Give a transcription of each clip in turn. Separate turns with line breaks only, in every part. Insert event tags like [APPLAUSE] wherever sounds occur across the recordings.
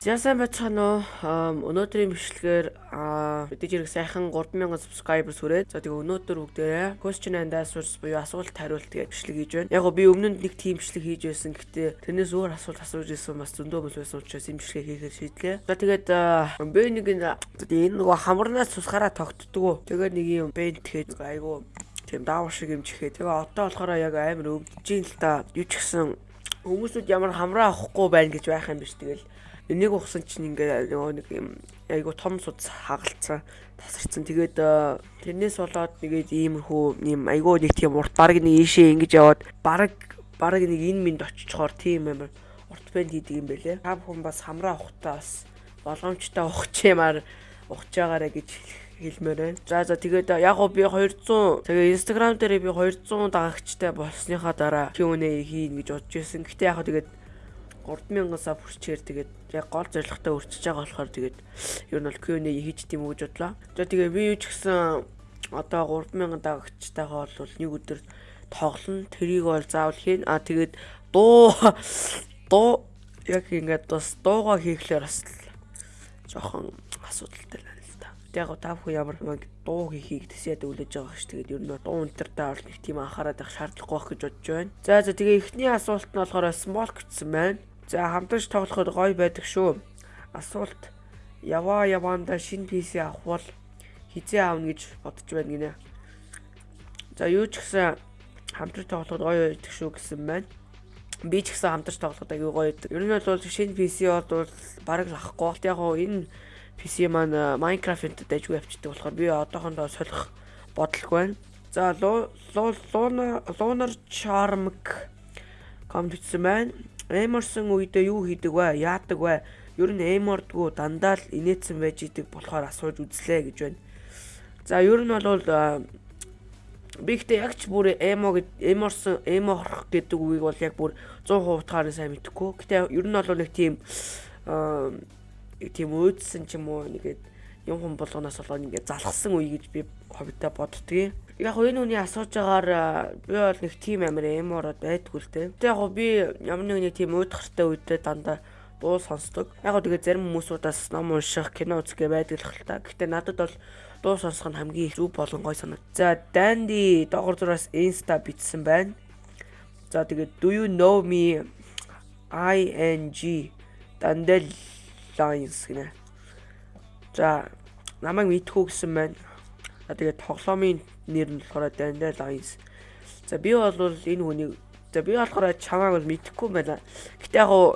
За сайн байцгаана уу. Өнөөдрийн бичлэгээр мэдээж хэрэг сайхан 3000 subscribers хүрээд за тэгээ өнөөдөр бүгдээрээ question and answers буюу асуулт хариулт гэж бичлэг хийж байна. Яг гоо би өмнө нь нэг тийм бичлэг хийж байсан. Гэтэ тэрнээс өөр асуулт асууж ирсэн бас зөндөө бол байсан учраас энэ бичлэгийг хийхээр шийдлээ. За тэгээд би нэг энэ нөгөө хамарнаас тусгаараа тогтдгоо. Тэгээд нэг юм бент тэгээд айгу тийм даавар шиг юм чихээ. Тэгээ одоо болохоор яг амар өвдөж ин л та. Юу ч гэсэн хүмүүсүүд ямар хамраа авахгүй байна гэж байх юм биш тэгэл энийг ухсан чинь ингээ нэг юм айгу том суд хагалцсан тасарсан. Тэгээд э, тэрнээс болоод нэгээд иймэрхүү юм айгу нэг тийм урт баг нэг ийшээ ингэж яваад баг баг нэг энэ минь очичхоор тийм амар урт бэнд хийдэг юм байлээ. Та бүхэн бас хамраа ухтаа бас болгоомжтой ухчаамаар ухж байгаарэ гэж хэлмээр байна. За за тэгээд яг гоо би 200 тэгээ Instagram дээр би 200 дагагчтай болсныхаа дараа Q&A хийн гэж бодож байсан. Гэтэ яг гоо тэгээд 3000-аас хүрчээр тэгээд яг гол зорилготой өрчөж байгаа болохоор тэгээд ер нь бол Q&A хийж тийм үү гэж бодлоо. За тэгээд би юу ч гэсэн одоо 3000 дагагчтайгаа бол нэг өдөр тоглоно. Тэрийг бол заавал хийн. А тэгээд дуу дуу яг ингээд бас дуугаа хийхлээр бас жоохон асуудалтай байна л да. Яг та бүхэн ямар нэг дуу хийхийг тэсээд үлээж байгаа ш. Тэгээд ер нь дуу өнтертэй бол нэг тийм анхаарал тавих шаардлагагүй байх гэж бодож байна. За за тэгээ эхний асуулт нь болохоор small гэсэн байна. За хамтарч тоглоход гоё байдаг шүү. Асуулт яваа яваанда шинэ PC авах бол хизээ аавна гэж бодож байна гинэ. За юу ч гэсэн хамтарч тоглоход гоё байдаг шүү гэсэн байна. Би ч гэсэн хамтарч тоглоход аягүй гоё байдаг. Ер нь бол шинэ PC бол бараг авахгүй. Яг гоо энэ PC маань Minecraft-д дайггүй авчдаг болохоор би одоохондоо солих бодлого байна. За Lunar Charm комплектсэн байна. Эморсон үедээ юу хийдэг вэ? Яадаг вэ? Ер нь эмордгоо дандаа л инээдсэн байж идэг болохоор асууж үзлээ гэж байна. За ер нь бол би ихтэй яг ч бүр эмо эморсон эморх гэдэг үгийг бол яг бүр 100% утгаараа сайн мэдэхгүй. Гэтэ ер нь бол нэг тийм тийм өөдсөн ч юм уу нэгэд юм хүм болгоноос болоод ингээд залхсан үе гэж би ховдоо боддгийг яг энэ үний асууж байгаагаар би бол нэг тийм амар эмороод байдгүй л дээ. Тэг яг би ямар нэг тийм уудахартай үедээ дандаа дуу сонсдог. Яг гоо тэгээ зарим хүмүүсүүдээс ном унших, кино үзэх байдаг л та. Гэтэ надад бол дуу сонсох нь хамгийн зүв болон гой санагд. За, Dandy доогор зураас Insta бичсэн байна. За тэгээд do you know me ing Dandel lines гинэ. За, намайг мэдхүү гэсэн байна. За тэгээд тоглоомын нэр нь болохоор Dandel Lines. За би бол энэ хүнийг за би болохоор чамааг бол мэдэхгүй байна. Гэтэ яг уу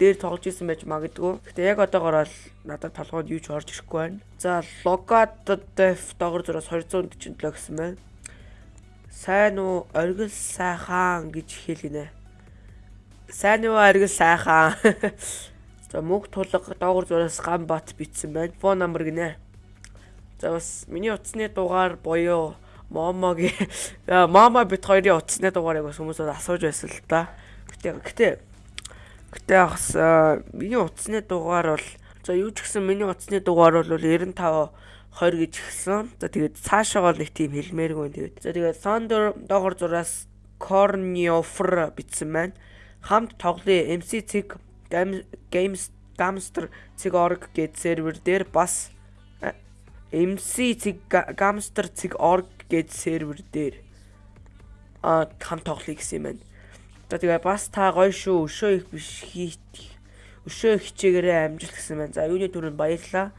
дээр тоглож исэн байж магадгүй. Гэтэ яг одоогоор л надад толгойд юу ч орж ирэхгүй байна. За Logad Def доогор зураас 247 гэсэн байна. Сайн уу оргил сайхан гэж хэлгэнэ. Сайн уу оргил сайхан. [LAUGHS] За мөнх тулга доогор зураас гам бат битсэн байна. Фон номер гинэ. За бас миний утасны дугаар буюу Момогийн Момо бит хоёрын утасны дугаарыг бас хүмүүс асууж байсан л та. Гэтэ гэтэ гэтэ бас миний утасны дугаар бол за юу ч гэсэн миний утасны дугаар бол 95 20 гэж гисэн. За тэгээд цаашаа бол нэг тийм хэлмээргүй. Тэгээд за тэгээд Thunder доогор зураас Corniofer бичсэн байна. Хамт тоглоё MC цэг Games Gamster цэг org гэд сервер дээр бас MC цэг Gamster цэг org гэж сервер дээр а хам тоглоё гэсэн юм байна. За тэгээ бас та гоё шүү. Өшөө их биш хийх. Өшөө хичээгээрээ амжилт гэсэн байна. За юуны түрүүнд баярлаа.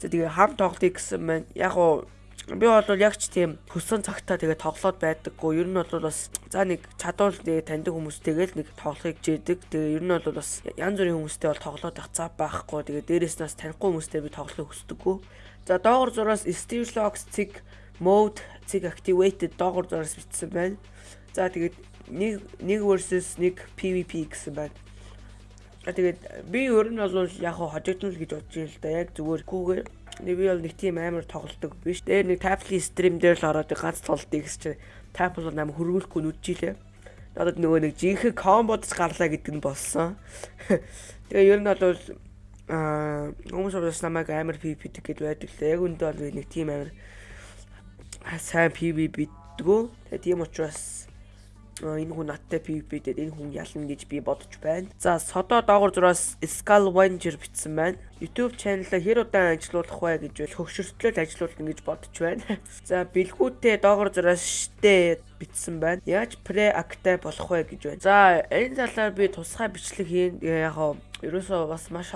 За тэгээ хам тоглоё гэсэн байна. Яг уу би бол яг ч тийм хөсөн цагтаа тэгээ тоглоод байдаггүй. Ер нь бол бас за нэг чадвал тэгээ таньдаг хүмүүстэйгээл нэг тоглохыг жийдэг. Тэгээ ер нь бол бас янз бүрийн хүмүүстэй бол тоглоод байх цаа байхгүй. Тэгээ дээрээс нас танихгүй хүмүүстэй би тоглохыг хүсдэггүй. За доогор зураас Steve Locks цэг mode цэг activated доогор зураас бичсэн байна. За тэгээд нэг нэг versus нэг PVP гэсэн байна. А тэгээд би өөр нь бол яг хожигдно л гэж бодож юм л да. Яг зүгээр гүүгээр би бол нэг тийм амар тоглолдог биш. Дээр нэг Taply stream дээр л ороод ганц тоглолтыг гэж Tap бол нам хөргүүлэхгүй нүджилээ. Надад нөгөө нэг жинхэнэ комбодс гарлаа гэдэг нь болсон. [LAUGHS] Тэгээ ер нь бол аа хүмүүс бас намайг амар PvP гэдэг байдаг л яг үндэ бол нэг тийм амар сайн PvP бидгүү. Тэгээ тийм учраас энэ хүн надтай PvP дээр энэ хүн ялна гэж би бодож байна. За содо доогор зураас Scalwanger бичсэн байна. YouTube channel-а хэр удаан ажиллуулах вэ гэж бол хөгшөртлөл ажиллуулна гэж бодож байна. [LAUGHS] За бэлгүүтээ доогор зураас штэ бичсэн байна. Яаж pre-active болох вэ гэж байна. За энэ талаар би тусгай бичлэг хийн яг ерөөсөө бас маш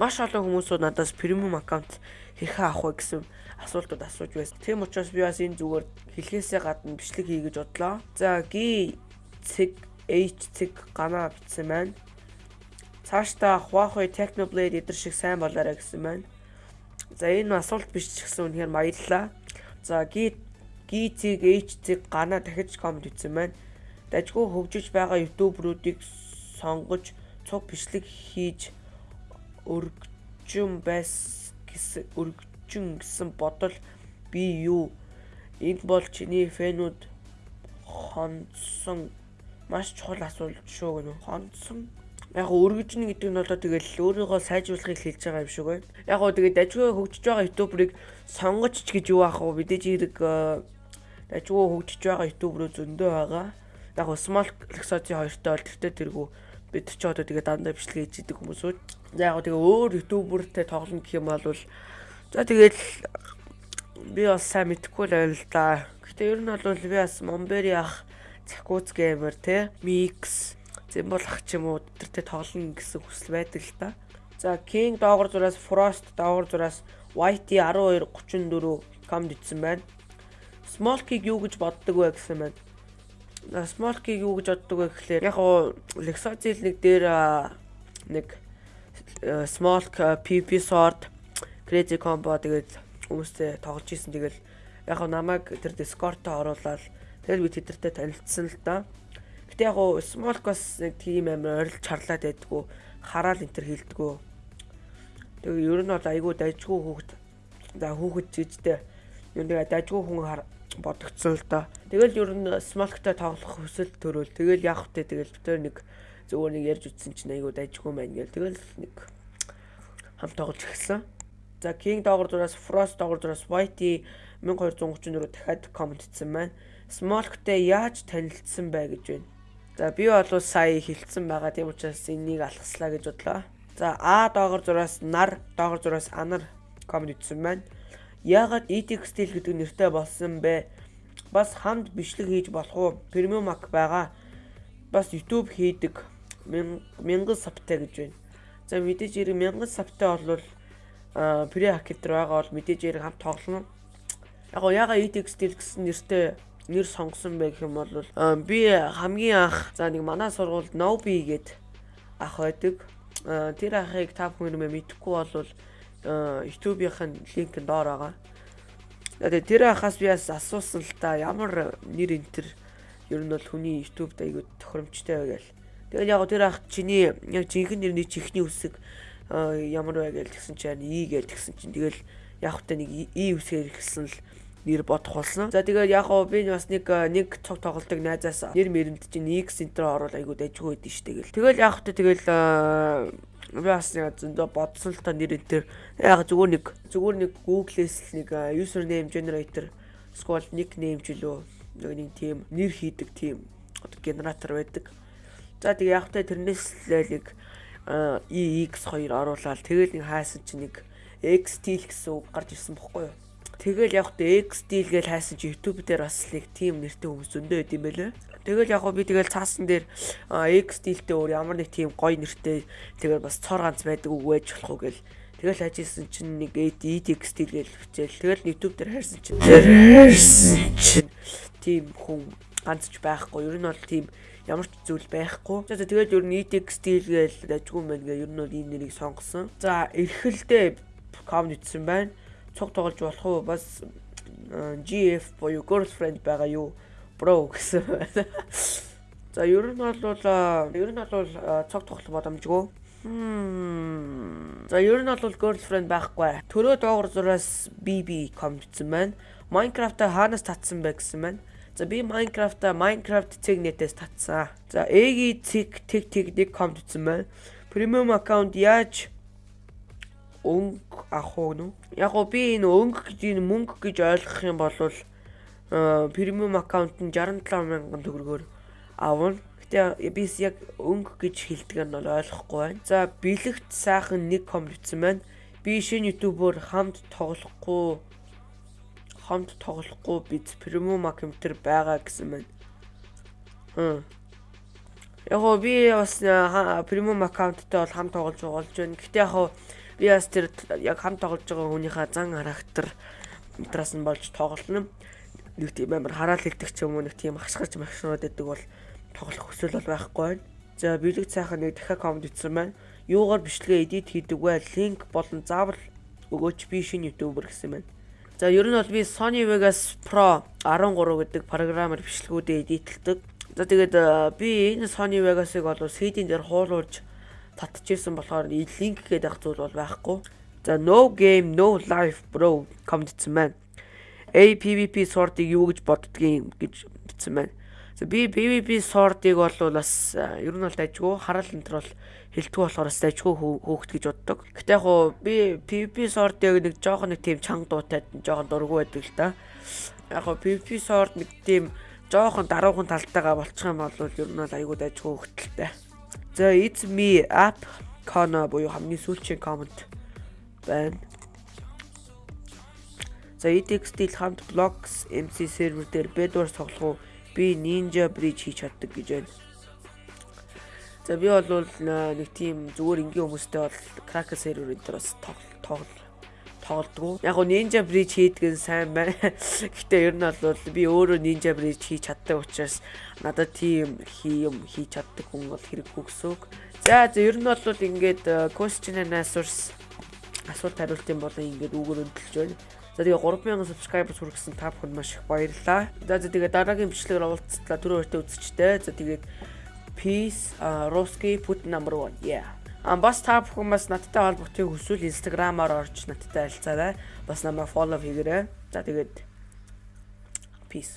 маш олон хүмүүсүүд надаас премиум аккаунт хэрхэн авах вэ гэсэн асуултууд асууж байсан. Тийм учраас би бас энэ зүгээр хэлхээсээ гадна бичлэг хий гэж бодлоо. За ги цэг H цэг ганаа бичсэн байна. Цаашдаа Huawei Technoblade эдэр шиг сайн болоорой гэсэн байна. За энэ асуулт биш ч гэсэн үнэхээр баярлалаа. За ги ги цэг H цэг ганаа дахиж комент бичсэн байна. Дажгүй хөгжиж байгаа YouTube-руудыг сонгож цуг бичлэг хийж өргөжин байс гэсэн өргөжин гэсэн бодол би юу энд бол чиний фэнүүд хонцсон маш чухал асуулт шүү гэнэ хонцсон яг өргөжнө гэдэг нь болоо тэгэл өөрийгөө сайжруулахыг хэлж байгаа юм шиг байна. Яг гоо тэгээд дажгүй хөгжиж байгаа ютуберыг сонгоч ч гэж юу аах вэ? Мэдээж хэрэг э, дажгүй хөгжиж байгаа ютуберөө зөндөө байгаа. Яг small lexocy хоёртой бол тэртээ тэргүү бид ч одоо тэгээ дандаа бичлэг хийж идэг хүмүүсүүд. За яг тэгээ өөр ютубертэй тоглоно гэх юм бол за тэгээд би бас сайн мэдэхгүй л байл да. Гэтэ ер нь бол би бас Момбери ах Цакуц геймер те Mix Зэмбол ах ч юм уу тэртэй тоглоно гэсэн хүсэл байдаг л та. За King доогор зураас Frost доогор зураас YT 1234 комд итсэн байна. Small Key юу гэж боддог вэ гэсэн байна. Small-ыг юу гэж боддог вэ гэхлээр яг гоо Lexozil нэг дээр нэг Small PP Sword Crazy Combo тэгээд хүмүүстэй тоглож исэн тэгэл яг гоо намайг тэр Discord-оор оруулаад тэгэл би тэдэртэй танилцсан л да. Гэтэ яг гоо Small бас нэг тийм амар орилж чарлаад байдгүй хараал энэ төр хилдэггүй. Тэгээ ер нь бол айгүй дайжгүй хүүхэд за хүүхэд жижигтэй ер нь дайжгүй хүн бодогдсон л доо. Тэгэл ер нь смолктой тоглох хүсэл төрөөл. Тэгэл яах вэ? Тэгэл битэр нэг зөвөр нэг ярьж үтсэн чинь айгуу дайжгүй маань гээл. Тэгэл нэг хамт тоглож эхэлсэн. За King доогор дураас Frost доогор дураас Whitey 1234 дахиад комент хийсэн байна. Smolkтэй яаж танилцсан бэ гэж байна. За би бол сая хилцсэн байгаа тийм учраас энийг алгаслаа гэж бодлоо. За А доогор зураас нар доогор зураас анар комент хийсэн байна Яагаад ETX Steel гэдэг нэртэй болсон бэ? Бас хамт бичлэг хийж болох уу? Premium Mac байгаа. Бас YouTube хийдэг 1000 сабтай гэж байна. За мэдээж хэрэг 1000 сабтай бол а pre-hacker байгаа бол мэдээж хэрэг хамт тоглоно. Яг гоо яга ETX Steel гэсэн нэртэй нэр сонгосон байх юм бол би хамгийн анх за нэг манай сургуульд Nobi гээд ах байдаг. Тэр ахыг та бүхэн мэдхгүй бол YouTube-ийн линк доор байгаа. Тэгээд тэр хахаас би бас асуусан л та ямар нэр энэ төр ер нь бол хүний YouTube дайгуу тохиромжтой байгаал. Тэгэл яг тэр ах чиний яг жинхэнэ нэрний чихний үсэг ямар вэ гэж тэгсэн чинь И гэж тэгсэн чинь тэгэл яг хөтэ нэг И үсгээр ихсэн л нэр бодох болсон. За тэгээд яг гоо би бас нэг нэг цог тоглолтог найзаас нэр мэрэнд чинь X Center оруулаад айгуу дайггүй байдэн штэ гэл. Тэгэл яг хөтэ тэгэл би бас яг зөндөө бодсон л та нэр энэ төр яг зүгээр нэг зүгээр нэг Google-ээс нэг username generator эсвэл nickname ч үлээ нэг нэг тийм нэр хийдэг тийм генератор байдаг. За тэгээ яг та тэрнээс л нэг EX2 оруулаад тэгэл нэг хайсан чинь нэг XTL гэсэн үг гарч ирсэн бохгүй юу? Тэгэл яг та XTL гэж хайсан чи YouTube дээр бас нэг тийм нэртэй хүмүүс зөндөө байд юм байлээ. Тэгэл яг би тэгэл цаасан дээр X стилтэй өөр ямар нэг тийм гоё нэртэй тэгэл бас цор ганц байдаг үг байж болох уу гэл Тэгэл ажижсэн чинь нэг EDX стил гэж бичээл. Тэгэл YouTube дээр хайрсан чинь хайрсан чинь тийм хүн ганцч байхгүй. Ер нь бол тийм ямар ч зүйл байхгүй. За тэгээд ер нь EDX гэж ажгүй мэн гэ ер нь бол энэ нэрийг сонгосон. За эрхэлдээ комент итсэн байна. Цуг тоглож болох уу? Бас GF буюу girlfriend байгаа юу? Bro гэсэн байна. За ер нь бол ер нь бол цог тоглох боломжгүй. За ер нь бол girlfriend байхгүй. Төрөө доогор зураас BB комдсон байна. Minecraft-а хаанаас татсан бэ гэсэн байна. За би Minecraft-а Minecraft цэгнэтээс татсан. За эги цэг тэг тэг нэг комдсон байна. Premium account яаж өнгө авах уу? Яг гоо би энэ өнгө гэж энэ мөнгө гэж ойлгох юм бол премиум аккаунт нь 67 мянган төгрөгөөр авна. Гэтэ би яг өнгө гэж хэлдэг нь бол ойлгохгүй байна. За бэлэгт сайхан нэг комент бичсэн байна. Би шинэ ютубер хамт тоглохгүй хамт тоглохгүй биз премиум аккаунтер байгаа гэсэн байна. Хм. Яг би бас премиум аккаунттай бол хамт тоглож болж байна. Гэтэ яг би бас тэр яг хамт тоглож байгаа хүнийхээ зан характер метраас нь болж тоглоно. Нэг тийм амар хараал хэлдэг ч юм уу нэг тийм хашгирч машнууд гэдэг бол тоглох хүсэл бол байхгүй. За бэлэг цаахан нэг дахиад комент итсэн байна. Юугаар бичлэгээ эдит хийдэг вэ? Линк болон заавал өгөөч би шинэ ютубер гэсэн байна. За ер нь бол би Sony Vegas Pro 13 гэдэг програмаар бичлэгүүдээ эдитлдэг. За тэгээд э, би энэ Sony Vegas-ыг бол CD-н дээр хуулуулж татчихсан болохоор линк гэдэг зүйл бол байхгүй. За no game no life bro гэсэн байна. APVP sword-ыг юу гэж боддгийг гэж бичсэн байна. За би PVP sword-ыг бол бас ер нь бол дайггүй харал энэ төр бол хилтгүү болохоор бас дайггүй хөөхт гэж боддог. Гэтэ яг хуу би PVP sword-ыг нэг жоохон нэг тийм чанга дуутай жоохон дургу байдаг л да. Яг хуу PVP sword нэг тийм жоохон даруухан талтайгаа болчих юм бол ер нь бол айгүй дайггүй хөтөлтэй. За it's me app Kona буюу хамгийн сүүлчийн комент байна. За ETX-тэл хамт Blocks MC сервер дээр бэдвар тоглох уу? Би Ninja Bridge хийж чаддаг гэж байна. За би бол нэг тийм зүгээр энгийн хүмүүстэй бол Cracker серверүүд дээр бас тоглол тоглолтгоо. Яг го Ninja Bridge хийдэг нь сайн байна. [LAUGHS] Гэхдээ ер нь бол би өөрөө Ninja Bridge хийж чаддаг учраас надад тийм юм хийж чаддаг хүн бол хэрэггүй гэсэн үг. За за ер нь бол ингээд question and answers асуулт хариултын болон ингээд үгээр өндөлж байна. За тэгээ 3000 subscribers хүргэсэн та бүхэнд маш их баярлалаа. За тэгээ дараагийн бичлэгээр уулзтлаа түрүү өртөө үзчихтэй. За тэгээд Peace, Ruski put number 1. Yeah. А бас та бүхэн бас надтай холбогдохыг хүсвэл Instagram-аар орж надтай харилцаарай. Бас намайг follow хийгээрэй. За тэгээд peace.